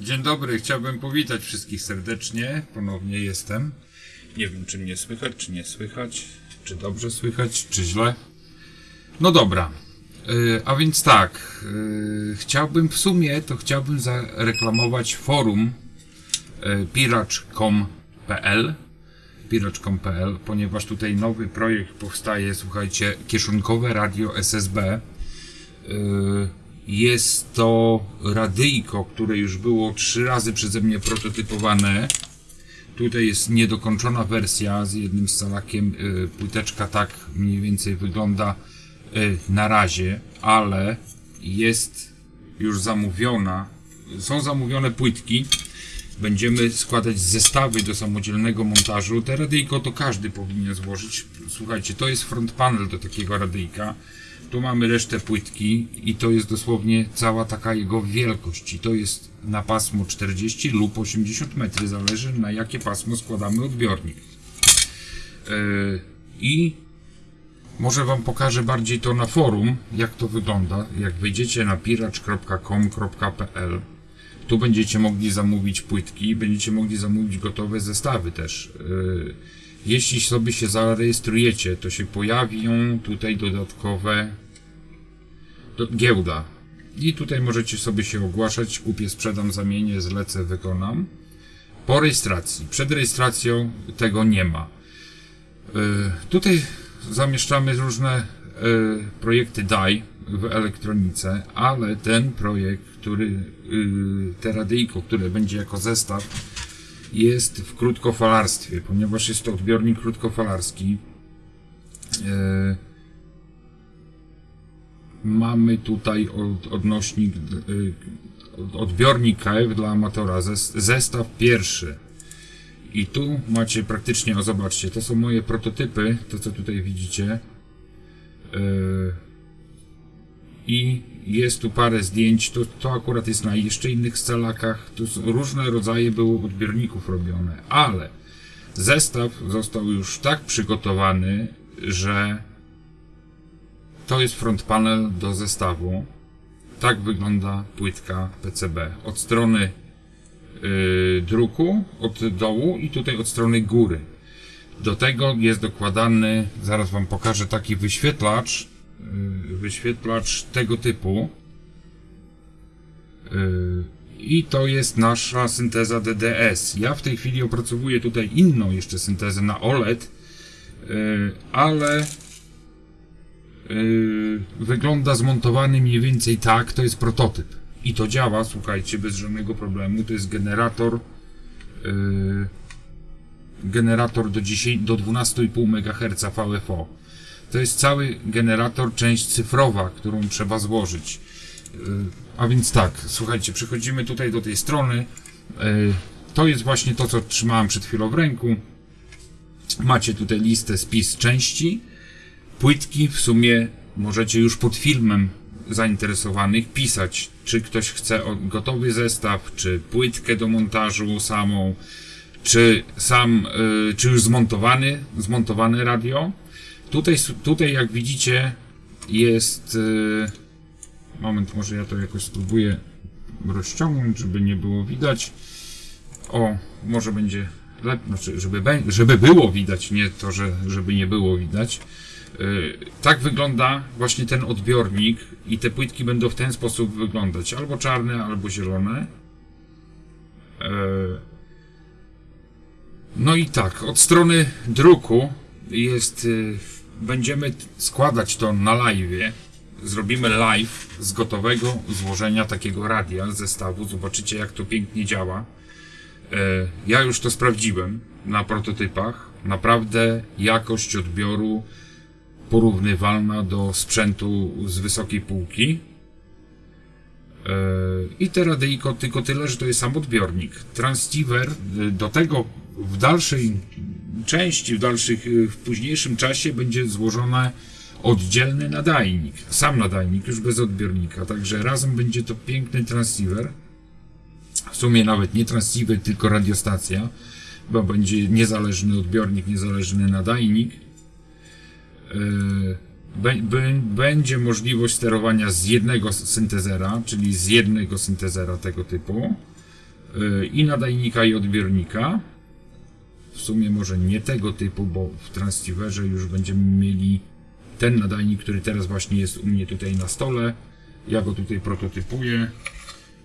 Dzień dobry, chciałbym powitać wszystkich serdecznie. Ponownie jestem. Nie wiem, czy mnie słychać, czy nie słychać, czy dobrze słychać, czy źle. No dobra. Yy, a więc tak, yy, chciałbym w sumie, to chciałbym zareklamować forum yy, piracz.com.pl piracz.com.pl, ponieważ tutaj nowy projekt powstaje, słuchajcie, kieszonkowe radio SSB. Jest to radyjko, które już było trzy razy przeze mnie prototypowane. Tutaj jest niedokończona wersja z jednym scalakiem. Yy, płyteczka tak mniej więcej wygląda yy, na razie, ale jest już zamówiona. Są zamówione płytki. Będziemy składać zestawy do samodzielnego montażu. Te radyjko to każdy powinien złożyć. Słuchajcie, to jest front panel do takiego radyjka. Tu mamy resztę płytki i to jest dosłownie cała taka jego wielkość. I to jest na pasmo 40 lub 80 metry, zależy na jakie pasmo składamy odbiornik. Yy, I może Wam pokażę bardziej to na forum, jak to wygląda. Jak wejdziecie na piracz.com.pl tu będziecie mogli zamówić płytki, będziecie mogli zamówić gotowe zestawy też. Yy, jeśli sobie się zarejestrujecie, to się pojawią tutaj dodatkowe do, giełda. I tutaj możecie sobie się ogłaszać, kupię, sprzedam, zamienię, zlecę, wykonam. Po rejestracji. Przed rejestracją tego nie ma. Yy, tutaj zamieszczamy różne projekty DAI w elektronice, ale ten projekt, który, yy, te radyjko, które będzie jako zestaw, jest w krótkofalarstwie, ponieważ jest to odbiornik krótkofalarski. Yy, mamy tutaj od, odnośnik, yy, odbiornik KF dla amatora, zestaw pierwszy. I tu macie praktycznie, o zobaczcie, to są moje prototypy, to co tutaj widzicie. Yy, I jest tu parę zdjęć, to, to akurat jest na jeszcze innych scalakach, tu różne rodzaje było odbiorników robione, ale zestaw został już tak przygotowany, że to jest front panel do zestawu. Tak wygląda płytka PCB. Od strony yy, druku, od dołu i tutaj od strony góry. Do tego jest dokładany, zaraz wam pokażę taki wyświetlacz, yy, wyświetlacz tego typu. Yy, I to jest nasza synteza DDS. Ja w tej chwili opracowuję tutaj inną jeszcze syntezę na OLED, yy, ale wygląda zmontowany mniej więcej tak, to jest prototyp. I to działa, słuchajcie, bez żadnego problemu. To jest generator generator do, 10, do 12,5 MHz VFO. To jest cały generator, część cyfrowa, którą trzeba złożyć. A więc tak, słuchajcie, przechodzimy tutaj do tej strony. To jest właśnie to, co trzymałem przed chwilą w ręku. Macie tutaj listę, spis części. Płytki w sumie możecie już pod filmem zainteresowanych pisać, czy ktoś chce gotowy zestaw, czy płytkę do montażu samą, czy sam, czy już zmontowany, zmontowane radio. Tutaj, tutaj jak widzicie jest Moment, może ja to jakoś spróbuję rozciągnąć, żeby nie było widać. O, może będzie lepiej, znaczy, żeby, żeby było widać, nie to, że żeby nie było widać. Yy, tak wygląda właśnie ten odbiornik i te płytki będą w ten sposób wyglądać, albo czarne, albo zielone. No i tak, od strony druku jest, yy, będziemy składać to na live zrobimy live z gotowego złożenia takiego radia zestawu. Zobaczycie, jak to pięknie działa. E, ja już to sprawdziłem na prototypach. Naprawdę jakość odbioru porównywalna do sprzętu z wysokiej półki. E, I te radyjko tylko tyle, że to jest sam odbiornik. Transceiver e, do tego w dalszej części, w dalszych, w późniejszym czasie będzie złożone oddzielny nadajnik, sam nadajnik, już bez odbiornika, także razem będzie to piękny transceiver. W sumie nawet nie transceiver, tylko radiostacja, bo będzie niezależny odbiornik, niezależny nadajnik. Yy, będzie możliwość sterowania z jednego syntezera, czyli z jednego syntezera tego typu. yy, i nadajnika i odbiornika. W sumie może nie tego typu, bo w transceiverze już będziemy mieli ten nadajnik, który teraz właśnie jest u mnie tutaj na stole. Ja go tutaj prototypuję.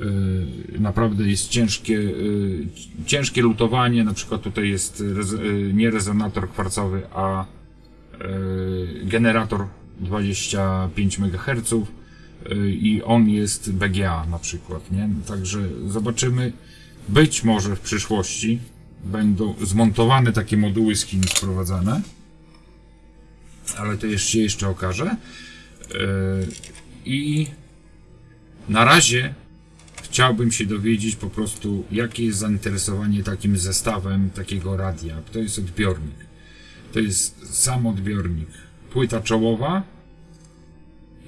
Yy, naprawdę jest ciężkie, yy, ciężkie lutowanie. Na przykład tutaj jest yy, nie rezonator kwarcowy, a generator 25 MHz i on jest BGA na przykład, nie? Także zobaczymy. Być może w przyszłości będą zmontowane takie moduły z Chin sprowadzane, ale to jeszcze jeszcze okaże. Yy, I na razie chciałbym się dowiedzieć po prostu, jakie jest zainteresowanie takim zestawem takiego radia. To jest odbiornik. To jest sam odbiornik. Płyta czołowa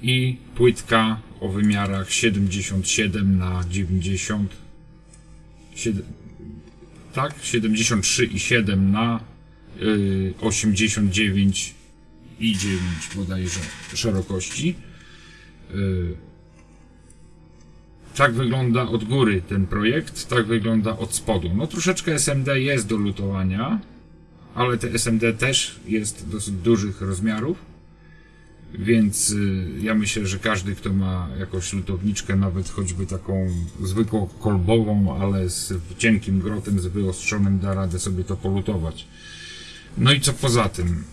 i płytka o wymiarach 77 na 90 7, tak, 73 i 7 na y, 89 i 9 bodajże szerokości. Y, tak wygląda od góry ten projekt, tak wygląda od spodu. No troszeczkę SMD jest do lutowania, ale te SMD też jest dosyć dużych rozmiarów, więc y, ja myślę, że każdy, kto ma jakąś lutowniczkę, nawet choćby taką zwykłą kolbową, ale z cienkim grotem, z wyostrzonym, da radę sobie to polutować. No i co poza tym?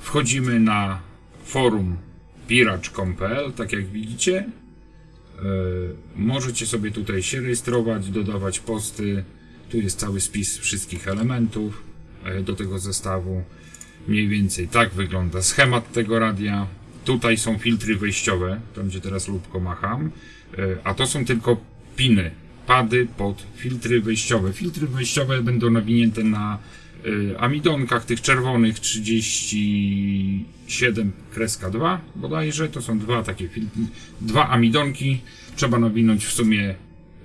Wchodzimy na forum piracz.pl, tak jak widzicie, E, Możecie sobie tutaj się rejestrować, dodawać posty. Tu jest cały spis wszystkich elementów e, do tego zestawu. Mniej więcej tak wygląda schemat tego radia. Tutaj są filtry wejściowe, tam gdzie teraz lubko macham, E, a to są tylko piny, pady pod filtry wejściowe. Filtry wejściowe będą nawinięte na y, amidonkach tych czerwonych 37 kreska 2 bodajże, to są dwa takie filtry, dwa amidonki, trzeba nawinąć w sumie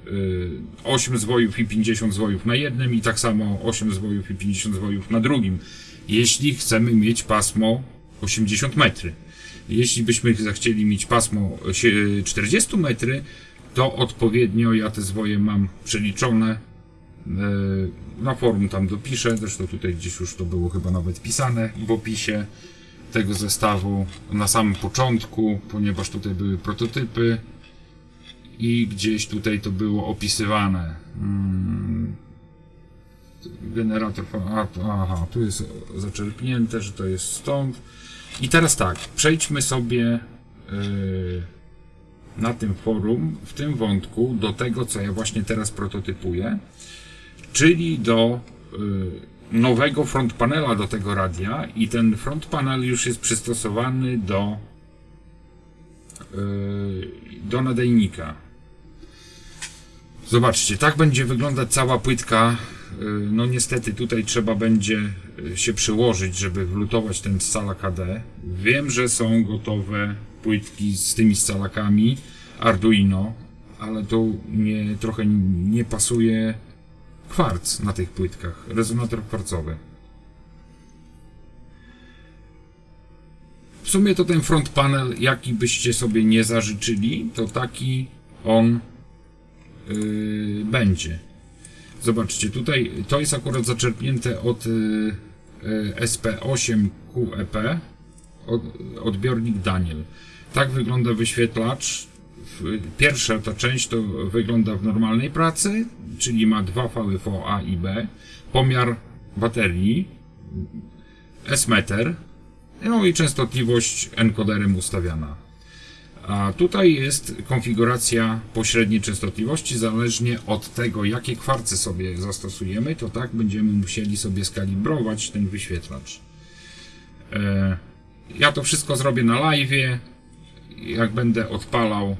y, 8 zwojów i 50 zwojów na jednym i tak samo 8 zwojów i 50 zwojów na drugim, jeśli chcemy mieć pasmo 80 metry. Jeśli byśmy zechcieli mieć pasmo sie- 40 metry, to odpowiednio ja te zwoje mam przeliczone E, Na forum tam dopiszę, zresztą tutaj gdzieś już to było chyba nawet pisane w opisie tego zestawu na samym początku, ponieważ tutaj były prototypy i gdzieś tutaj to było opisywane. Mm. Generator, aha, tu jest zaczerpnięte, że to jest stąd. I teraz tak, przejdźmy sobie yy, na tym forum, w tym wątku, do tego, co ja właśnie teraz prototypuję czyli do y, nowego front panela do tego radia i ten front panel już jest przystosowany do y, do nadajnika. Zobaczcie, tak będzie wyglądać cała płytka. Y, No niestety tutaj trzeba będzie y, się przyłożyć, żeby wlutować ten scala KD. Wiem, że są gotowe płytki z tymi scalakami Arduino, ale to nie, trochę nie pasuje kwarc na tych płytkach, rezonator kwarcowy. W sumie to ten front panel, jaki byście sobie nie zażyczyli, to taki on yy, będzie. Zobaczcie, tutaj to jest akurat zaczerpnięte od yy, yy, SP8QEP, od, odbiornik Daniel. Tak wygląda wyświetlacz. Pierwsza ta część to wygląda w normalnej pracy, czyli ma dwa VFO A i B, pomiar baterii, S-meter, no i częstotliwość encoderem ustawiana. A tutaj jest konfiguracja pośredniej częstotliwości, zależnie od tego, jakie kwarce sobie zastosujemy, to tak będziemy musieli sobie skalibrować ten wyświetlacz. E, ja to wszystko zrobię na live, jak będę odpalał e,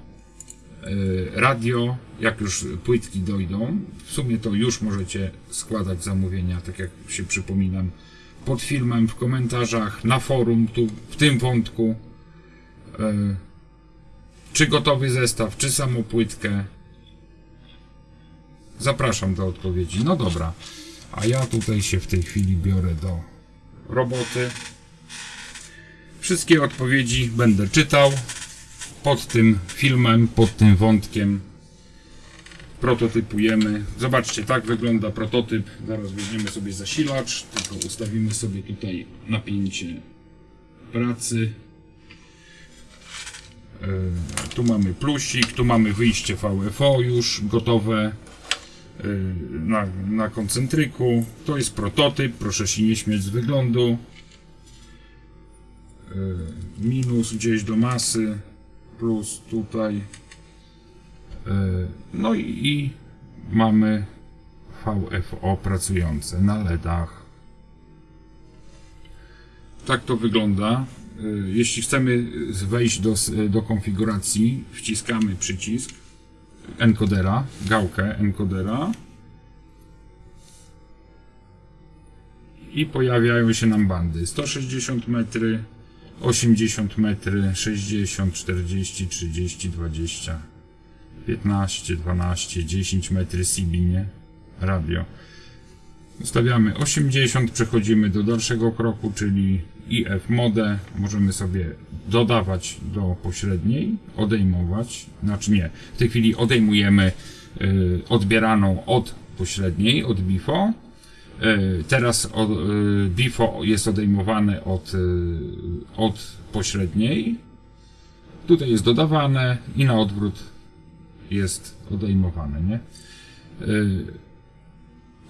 radio, jak już płytki dojdą. W sumie to już możecie składać zamówienia, tak jak się przypominam, pod filmem, w komentarzach, na forum, tu w tym wątku. Czy gotowy zestaw, czy samą płytkę. Zapraszam do odpowiedzi. No dobra. A ja tutaj się w tej chwili biorę do roboty. Wszystkie odpowiedzi będę czytał pod tym filmem, pod tym wątkiem. prototypujemy. Zobaczcie, tak wygląda prototyp. Zaraz weźmiemy sobie zasilacz, tylko ustawimy sobie tutaj napięcie pracy. E, Tu mamy plusik, tu mamy wyjście VFO już gotowe e, na, na koncentryku. To jest prototyp, proszę się nie śmiać z wyglądu. E, Minus gdzieś do masy, plus tutaj. No i, i mamy VFO pracujące na LEDach. Tak to wygląda. Y, Jeśli chcemy wejść do, do konfiguracji, wciskamy przycisk encodera, gałkę encodera i pojawiają się nam bandy 160 metry, 80 metry, 60, 40, 30, 20, 15, 12, 10 metry CB, nie? Radio. Ustawiamy 80, przechodzimy do dalszego kroku, czyli IF modę. Możemy sobie dodawać do pośredniej, odejmować. Znaczy nie, w tej chwili odejmujemy y, odbieraną od pośredniej, od BIFO. Y, teraz y, BIFO jest odejmowane od, y, od pośredniej. Tutaj jest dodawane i na odwrót jest odejmowane, nie?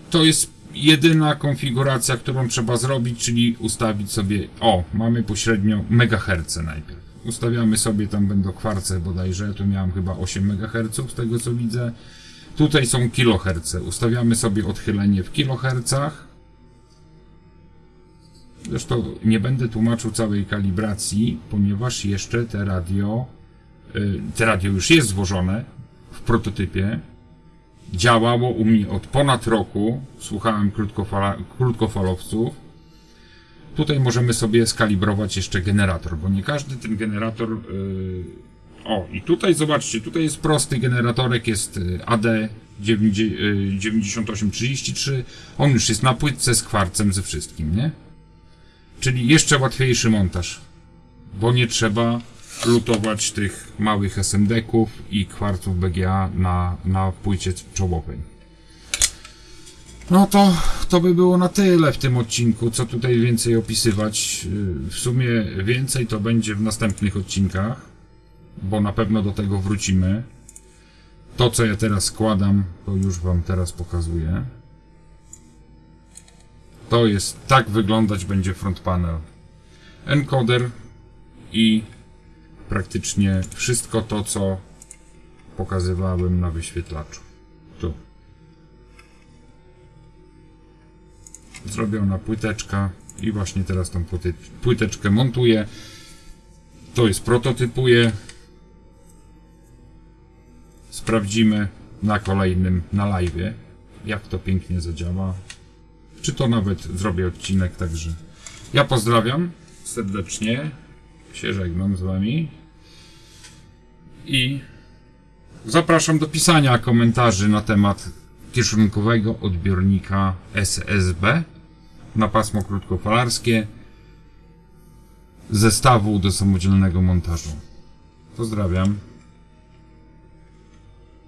To jest jedyna konfiguracja, którą trzeba zrobić, czyli ustawić sobie, o, mamy pośrednio megaherce najpierw. Ustawiamy sobie, tam będą kwarce bodajże, tu miałem chyba 8 MHz z tego co widzę. Tutaj są kiloherce. Ustawiamy sobie odchylenie w kilohercach. Zresztą nie będę tłumaczył całej kalibracji, ponieważ jeszcze te radio, y, te radio już jest złożone w prototypie, działało u mnie od ponad roku. Słuchałem krótkofala, krótkofalowców. Tutaj możemy sobie skalibrować jeszcze generator, bo nie każdy ten generator. Yy... O, i tutaj zobaczcie, tutaj jest prosty generatorek, jest y, AD 9833. On już jest na płytce z kwarcem ze wszystkim, nie? Czyli jeszcze łatwiejszy montaż, bo nie trzeba lutować tych małych SMD-ków i kwarców BGA na, na płycie czołowej. No to, to by było na tyle w tym odcinku, co tutaj więcej opisywać. Yy, W sumie więcej to będzie w następnych odcinkach, bo na pewno do tego wrócimy. To, co ja teraz składam, to już Wam teraz pokazuję. To jest, tak wyglądać będzie front panel. Encoder i praktycznie wszystko to, co pokazywałem na wyświetlaczu. Tu. Zrobiona płyteczka i właśnie teraz tą płyteczkę montuję. To jest prototypuję. Sprawdzimy na kolejnym, na live, jak to pięknie zadziała. Czy to nawet zrobię odcinek, także ja pozdrawiam serdecznie. Się żegnam z wami. I zapraszam do pisania komentarzy na temat kieszonkowego odbiornika SSB na pasmo krótkofalarskie zestawu do samodzielnego montażu. Pozdrawiam.